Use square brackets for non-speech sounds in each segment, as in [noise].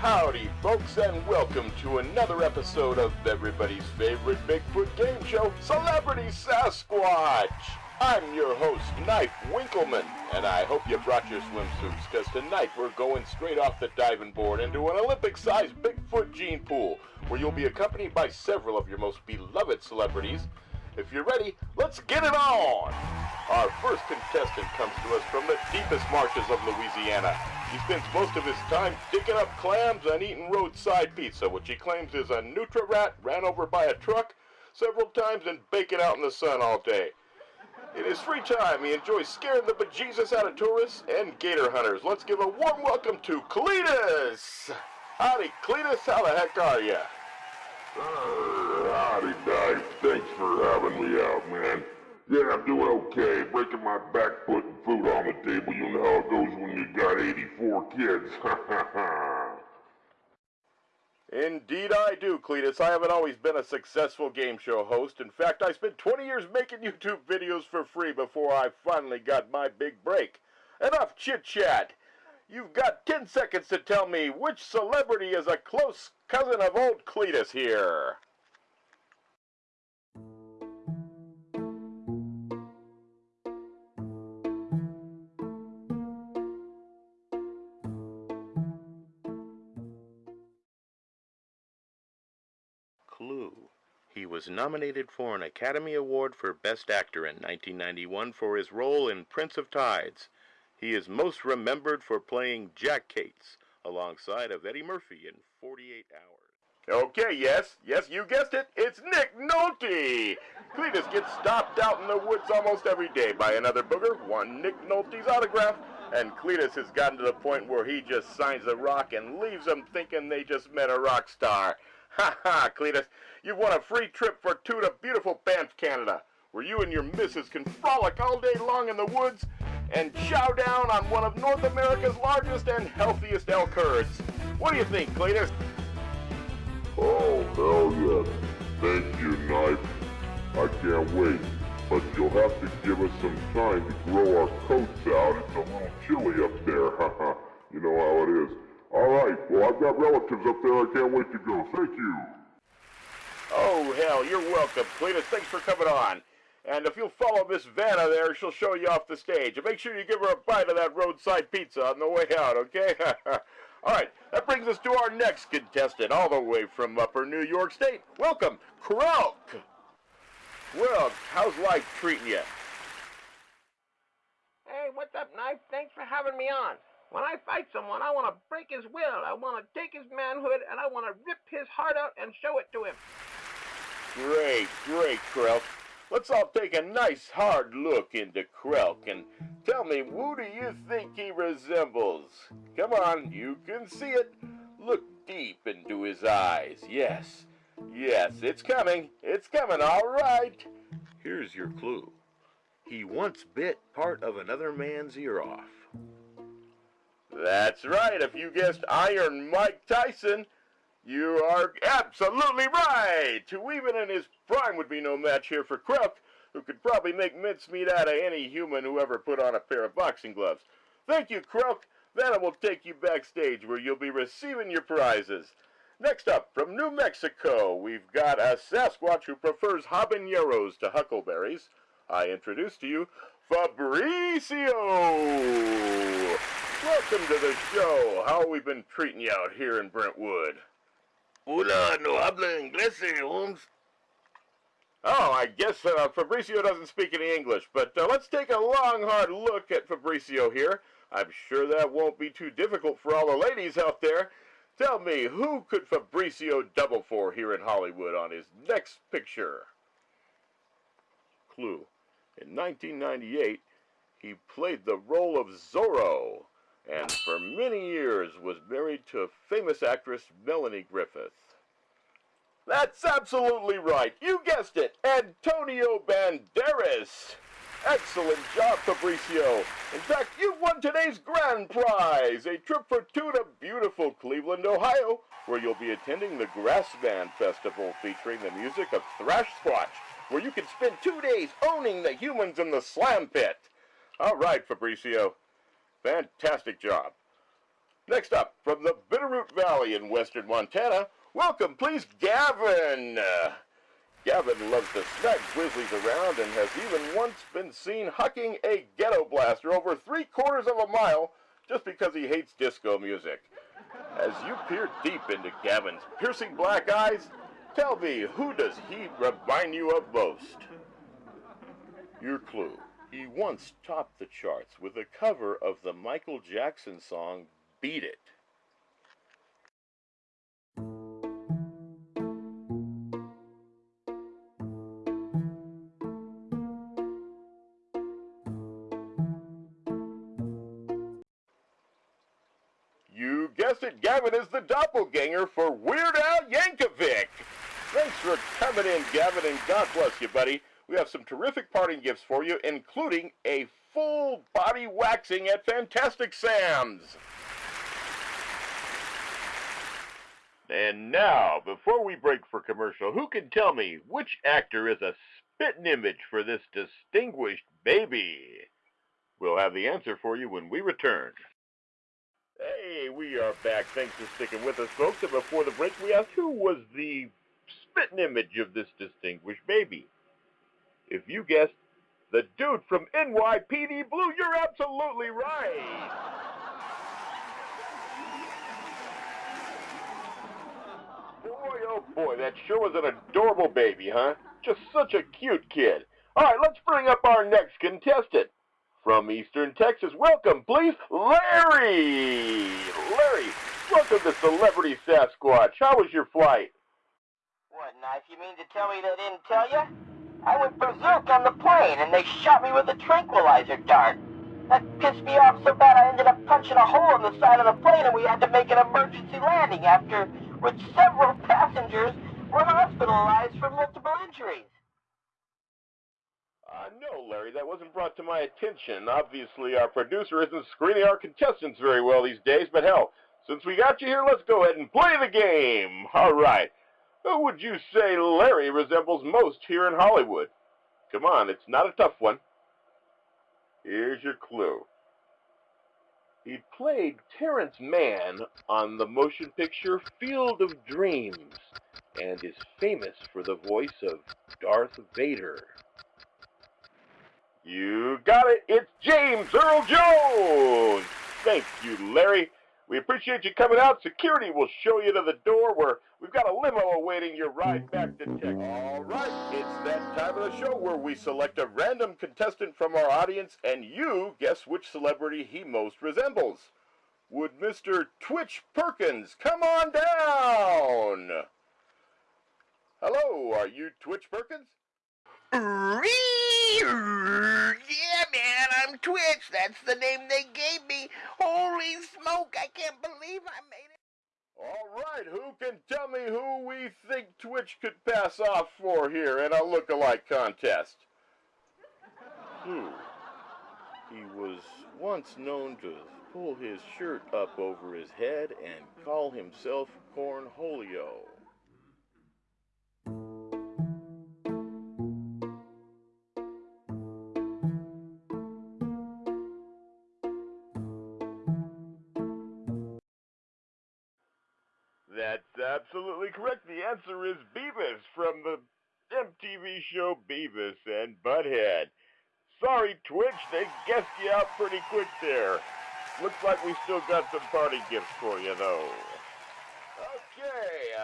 Howdy, folks, and welcome to another episode of everybody's favorite Bigfoot game show, Celebrity Sasquatch. I'm your host, Knife Winkleman, and I hope you brought your swimsuits, because tonight we're going straight off the diving board into an Olympic-sized Bigfoot gene pool, where you'll be accompanied by several of your most beloved celebrities. If you're ready, let's get it on! Our first contestant comes to us from the deepest marshes of Louisiana. He spends most of his time digging up clams and eating roadside pizza, which he claims is a nutria rat ran over by a truck several times and baking out in the sun all day. In his free time, he enjoys scaring the bejesus out of tourists and gator hunters. Let's give a warm welcome to Cletus! Howdy, Cletus, how the heck are you? Uh, howdy, Dave. Thanks for having me out, man. Yeah, I'm doing okay. Breaking my back putting food on the table. You know how it goes when you got 84 kids. [laughs] Indeed I do, Cletus. I haven't always been a successful game show host. In fact, I spent 20 years making YouTube videos for free before I finally got my big break. Enough chit-chat. You've got 10 seconds to tell me which celebrity is a close cousin of old Cletus here. Clue. He was nominated for an Academy Award for Best Actor in 1991 for his role in Prince of Tides. He is most remembered for playing Jack Cates alongside of Eddie Murphy in 48 Hours. Okay, yes, yes, you guessed it. It's Nick Nolte. Cletus gets stopped out in the woods almost every day by another booger, one Nick Nolte's autograph, and Cletus has gotten to the point where he just signs a rock and leaves them thinking they just met a rock star. Ha ha, Cletus, you've won a free trip for two to beautiful Banff, Canada, where you and your missus can frolic all day long in the woods and chow down on one of North America's largest and healthiest elk herds. What do you think, Cletus? Oh, hell yes. Thank you, Knife. I can't wait. But you'll have to give us some time to grow our coats out. It's a little chilly up there. Haha. [laughs] you know how it is. All right. Well, I've got relatives up there. I can't wait to go. Thank you. Oh, hell, you're welcome, Cletus. Thanks for coming on. And if you'll follow Miss Vanna there, she'll show you off the stage. And make sure you give her a bite of that roadside pizza on the way out, okay? [laughs] all right, that brings us to our next contestant, all the way from upper New York State. Welcome, Krelk. Well, how's life treating you? Hey, what's up, Knife? Thanks for having me on. When I fight someone, I want to break his will. I want to take his manhood, and I want to rip his heart out and show it to him. Great, great, Krelk. Let's all take a nice hard look into Krelk and tell me who do you think he resembles? Come on, you can see it. Look deep into his eyes. Yes, yes, it's coming. It's coming, all right. Here's your clue. He once bit part of another man's ear off. That's right. If you guessed Iron Mike Tyson, you are absolutely right. Who even in his prime would be no match here for Krelk, who could probably make mincemeat out of any human who ever put on a pair of boxing gloves. Thank you, Crook. Then I will take you backstage where you'll be receiving your prizes. Next up, from New Mexico, we've got a Sasquatch who prefers habaneros to huckleberries. I introduce to you Fabricio. Welcome to the show. How have we been treating you out here in Brentwood? Hola, no habla inglés, Holmes. Oh, I guess uh, Fabricio doesn't speak any English, but uh, let's take a long, hard look at Fabricio here. I'm sure that won't be too difficult for all the ladies out there. Tell me, who could Fabricio double for here in Hollywood on his next picture? Clue. In 1998, he played the role of Zorro, and for many years was married to famous actress Melanie Griffith. That's absolutely right. You guessed it. Antonio Banderas. Excellent job, Fabricio. In fact, you've won today's grand prize, a trip for two to beautiful Cleveland, Ohio, where you'll be attending the Grassman Festival featuring the music of Thrash Squatch, where you can spend two days owning the humans in the slam pit. All right, Fabricio. Fantastic job. Next up, from the Bitterroot Valley in western Montana, welcome, please, Gavin. Gavin loves to smack grizzlies around and has even once been seen hucking a ghetto blaster over three quarters of a mile just because he hates disco music. As you peer deep into Gavin's piercing black eyes, tell me, who does he remind you of most? Your clue. He once topped the charts with a cover of the Michael Jackson song Beat It. You guessed it, Gavin is the doppelganger for Weird Al Yankovic. Thanks for coming in, Gavin, and God bless you, buddy. Some terrific parting gifts for you, including a full body waxing at Fantastic Sam's. And now, before we break for commercial, who can tell me which actor is a spitting image for this distinguished baby? We'll have the answer for you when we return. Hey, we are back. Thanks for sticking with us, folks. And before the break, we asked who was the spitting image of this distinguished baby. If you guessed the dude from NYPD Blue, you're absolutely right. Boy, oh boy, that sure was an adorable baby, huh? Just such a cute kid. All right, let's bring up our next contestant. From Eastern Texas, welcome, please, Larry! Larry, welcome to Celebrity Sasquatch. How was your flight? What, knife? You mean to tell me they didn't tell you? I went berserk on the plane, and they shot me with a tranquilizer dart. That pissed me off so bad I ended up punching a hole in the side of the plane, and we had to make an emergency landing, after which several [laughs] passengers were hospitalized for multiple injuries. Uh, no, Larry, that wasn't brought to my attention. Obviously, our producer isn't screening our contestants very well these days, but hell, since we got you here, let's go ahead and play the game. All right. Who would you say Larry resembles most here in Hollywood? Come on, it's not a tough one. Here's your clue. He played Terrence Mann on the motion picture Field of Dreams and is famous for the voice of Darth Vader. You got it. It's James Earl Jones. Thank you, Larry. We appreciate you coming out. Security will show you to the door where we've got a limo awaiting your ride back to Texas. All right, it's that time of the show where we select a random contestant from our audience and you guess which celebrity he most resembles. Would Mr. Twitch Perkins come on down? Hello, are you Twitch Perkins? Yeah, I'm Twitch. That's the name they gave me. Holy smoke, I can't believe I made it. All right, who can tell me who we think Twitch could pass off for here in a look-alike contest? Hmm. He was once known to pull his shirt up over his head and call himself Cornholio. Answer is Beavis from the MTV show Beavis and Butthead. Sorry, Twitch, they guessed you out pretty quick there. Looks like we still got some party gifts for you, though.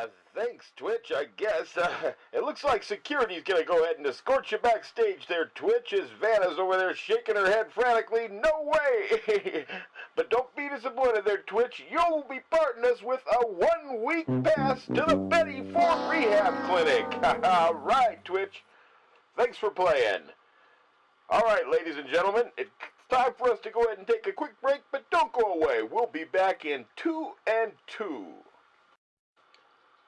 Uh, thanks, Twitch, I guess. Uh, [laughs] it looks like security's gonna go ahead and escort you backstage there, Twitch, as Vanna's over there shaking her head frantically. No way! [laughs] but don't be disappointed there, Twitch. You'll be parting us with a one-week pass to the Betty Ford Rehab Clinic. [laughs] All right, Twitch. Thanks for playing. All right, ladies and gentlemen, it's time for us to go ahead and take a quick break, but don't go away. We'll be back in two and two.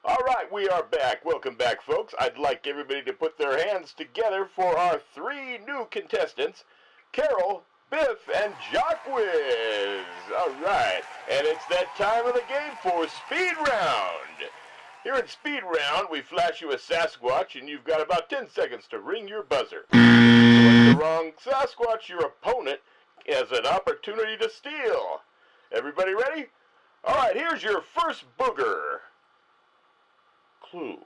All right, we are back. Welcome back, folks. I'd like everybody to put their hands together for our three new contestants, Carol, Biff, and Jacquez. All right, and it's that time of the game for Speed Round. Here at Speed Round, we flash you a Sasquatch, and you've got about 10 seconds to ring your buzzer. Select the wrong Sasquatch, your opponent has an opportunity to steal. Everybody ready? All right, here's your first booger. Clue.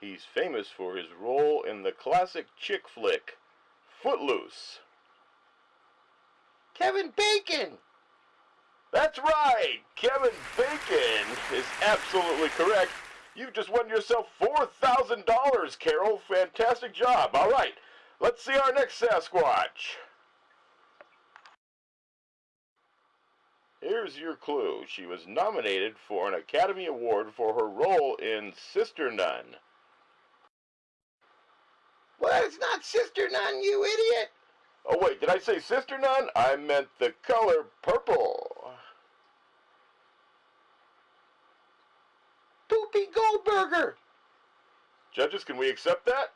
He's famous for his role in the classic chick flick, Footloose. Kevin Bacon! That's right! Kevin Bacon is absolutely correct. You've just won yourself $4,000, Carol. Fantastic job. All right, let's see our next Sasquatch. Here's your clue. She was nominated for an Academy Award for her role in Sister Nun. Well, it's not Sister Nun, you idiot! Oh, wait, did I say Sister Nun? I meant the color purple. Poopy Goldberger! Judges, can we accept that?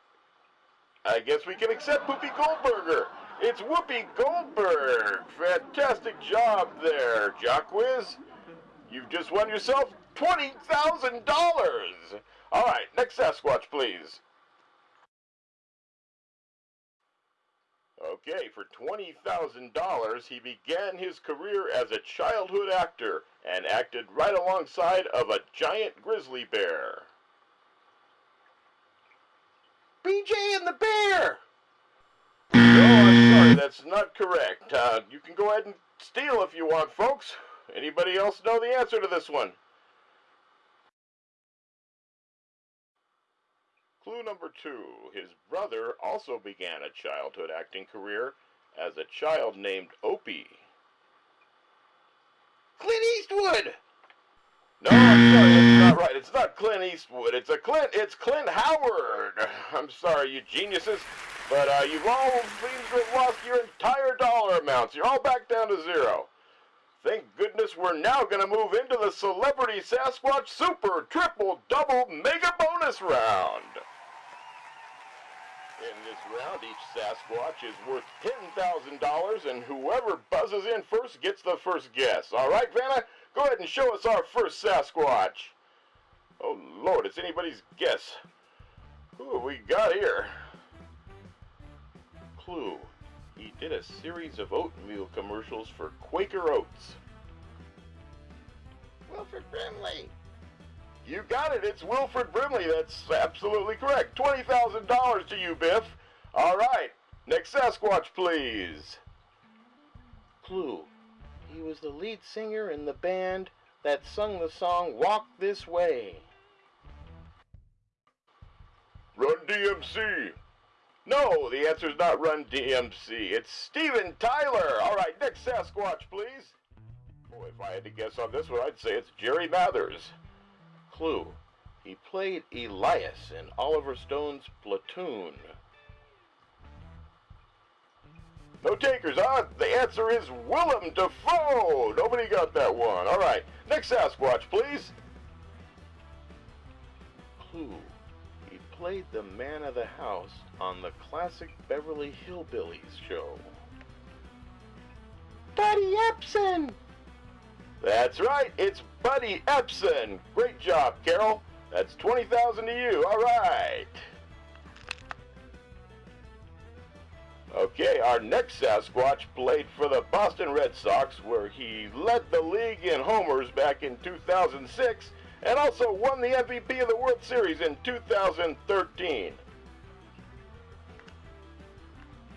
I guess we can accept Poopy Goldberger. It's Whoopi Goldberg. Fantastic job there, Jacquiz. You've just won yourself $20,000. All right, next Sasquatch, please. Okay, for $20,000, he began his career as a childhood actor and acted right alongside of a giant grizzly bear. BJ and the Bear! Sorry, that's not correct. Uh, you can go ahead and steal if you want, folks. Anybody else know the answer to this one? Clue number two. His brother also began a childhood acting career as a child named Opie. Clint Eastwood! No, I'm sorry, that's not right. It's not Clint Eastwood. It's a Clint. It's Clint Howard. I'm sorry, you geniuses, but uh, you've all have lost your entire dollar amounts. You're all back down to zero. Thank goodness we're now going to move into the Celebrity Sasquatch Super Triple Double Mega Bonus Round. In this round, each Sasquatch is worth $10,000, and whoever buzzes in first gets the first guess. All right, Vanna? Go ahead and show us our first Sasquatch. Oh, Lord, it's anybody's guess. Who have we got here? Clue. He did a series of oatmeal commercials for Quaker Oats. Wilford Brimley! You got it. It's Wilford Brimley. That's absolutely correct. $20,000 to you, Biff. All right. Next Sasquatch, please. Clue. He was the lead singer in the band that sung the song Walk This Way. Run DMC. No, the answer's not Run DMC. It's Steven Tyler. All right, next Sasquatch, please. Boy, if I had to guess on this one, I'd say it's Jerry Mathers. Clue. He played Elias in Oliver Stone's Platoon. No takers, huh? The answer is Willem Dafoe. Nobody got that one. All right, next Sasquatch, please. Clue. Played the man of the house on the classic Beverly Hillbillies show. Buddy Ebsen! That's right, it's Buddy Ebsen. Great job, Carol. That's 20,000 to you. All right. Okay, our next Sasquatch played for the Boston Red Sox, where he led the league in homers back in 2006 and also won the MVP of the World Series in 2013.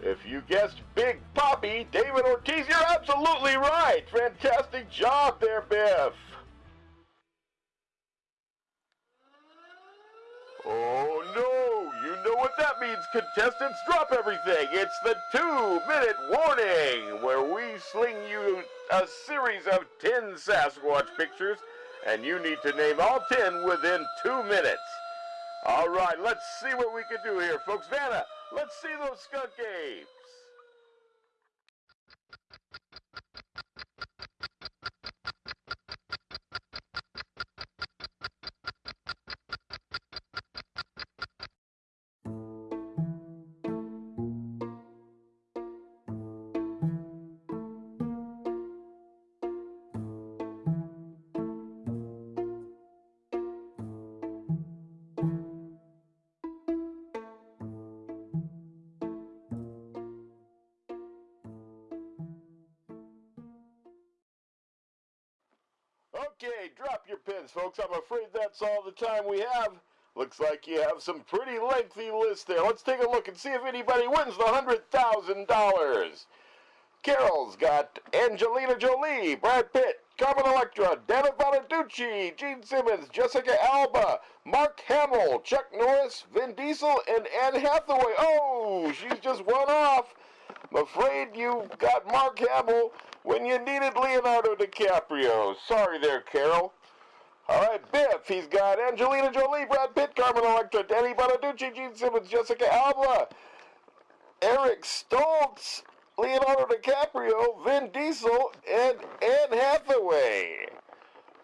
If you guessed Big Papi, David Ortiz, you're absolutely right. Fantastic job there, Biff. Oh no, you know what that means, contestants. Drop everything. It's the two minute warning where we sling you a series of 10 Sasquatch pictures and you need to name all 10 within two minutes. All right, let's see what we can do here, folks. Vanna, let's see those skunk apes. Okay, drop your pins, folks. I'm afraid that's all the time we have. Looks like you have some pretty lengthy list there. Let's take a look and see if anybody wins the $100,000. Carol's got Angelina Jolie, Brad Pitt, Carmen Electra, David Bonaducci, Gene Simmons, Jessica Alba, Mark Hamill, Chuck Norris, Vin Diesel, and Anne Hathaway. Oh, she's just one off. I'm afraid you got Mark Hamill when you needed Leonardo DiCaprio. Sorry there, Carol. All right, Biff, he's got Angelina Jolie, Brad Pitt, Carmen Electra, Danny Bonaducci, Gene Simmons, Jessica Alba, Eric Stoltz, Leonardo DiCaprio, Vin Diesel, and Anne Hathaway.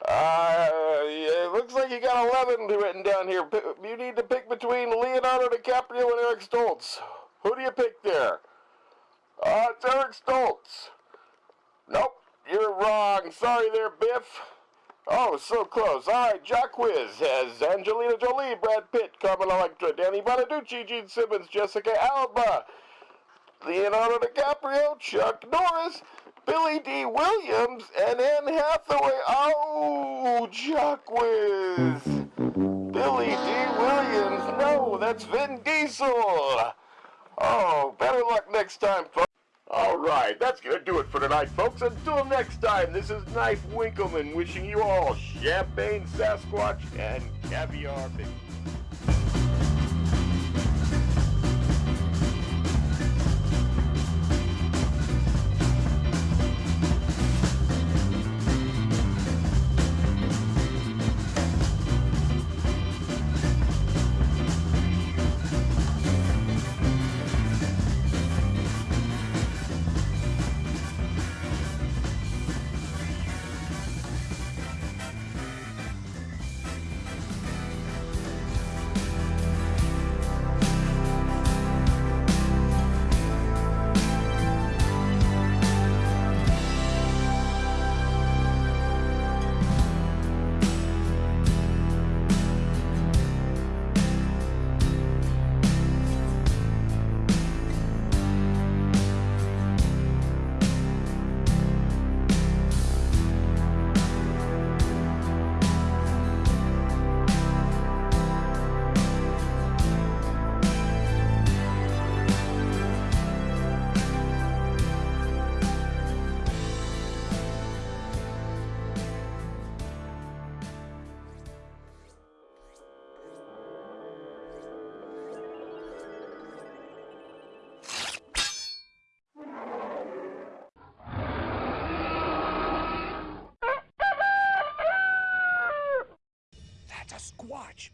Uh, it looks like you got 11 written down here. You need to pick between Leonardo DiCaprio and Eric Stoltz. Who do you pick there? Uh, it's Eric Stoltz. Nope, you're wrong. Sorry there, Biff. Oh, so close. All right, Jacquees has Angelina Jolie, Brad Pitt, Carmen Electra, Danny Bonaducci, Gene Simmons, Jessica Alba, Leonardo DiCaprio, Chuck Norris, Billy Dee Williams, and Anne Hathaway. Oh, Jacquees. Billy Dee Williams. No, that's Vin Diesel. Oh, better luck next time, folks. All right, that's to do it for tonight, folks. Until next time, this is Knife Winkleman wishing you all champagne Sasquatch and caviar. Squatch.